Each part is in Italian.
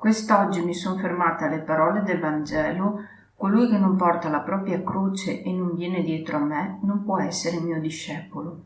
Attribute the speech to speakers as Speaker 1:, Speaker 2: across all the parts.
Speaker 1: Quest'oggi mi sono fermata alle parole del Vangelo Colui che non porta la propria croce e non viene dietro a me non può essere mio discepolo.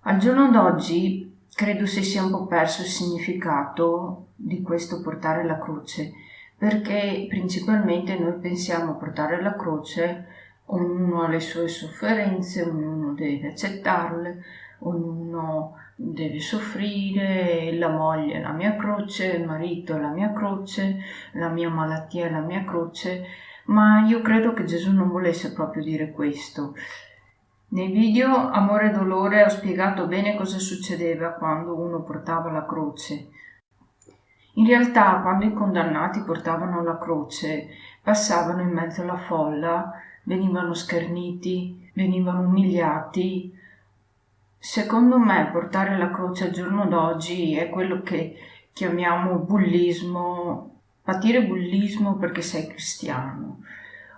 Speaker 1: Al giorno d'oggi credo si sia un po' perso il significato di questo portare la croce, perché principalmente noi pensiamo a portare la croce, ognuno ha le sue sofferenze, ognuno deve accettarle, ognuno deve soffrire, la moglie è la mia croce, il marito è la mia croce, la mia malattia è la mia croce, ma io credo che Gesù non volesse proprio dire questo. Nei video Amore e Dolore ho spiegato bene cosa succedeva quando uno portava la croce. In realtà, quando i condannati portavano la croce, passavano in mezzo alla folla, venivano scherniti, venivano umiliati. Secondo me portare la croce al giorno d'oggi è quello che chiamiamo bullismo patire bullismo perché sei cristiano,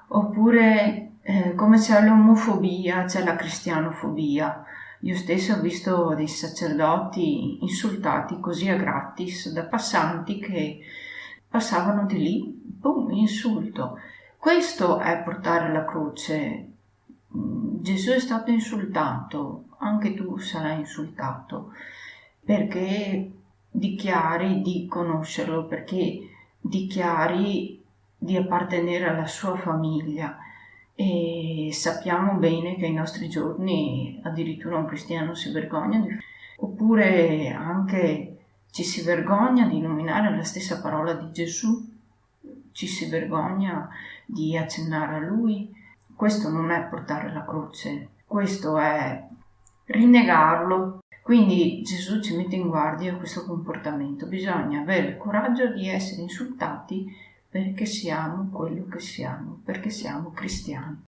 Speaker 1: oppure eh, come c'è l'omofobia, c'è la cristianofobia. Io stesso ho visto dei sacerdoti insultati così a gratis da passanti che passavano di lì, boom, insulto. Questo è portare la croce. Gesù è stato insultato, anche tu sarai insultato, perché dichiari di conoscerlo, perché dichiari di appartenere alla sua famiglia e sappiamo bene che ai nostri giorni addirittura un cristiano si vergogna di... oppure anche ci si vergogna di nominare la stessa parola di Gesù, ci si vergogna di accennare a lui. Questo non è portare la croce, questo è rinnegarlo quindi Gesù ci mette in guardia questo comportamento. Bisogna avere il coraggio di essere insultati perché siamo quello che siamo, perché siamo cristiani.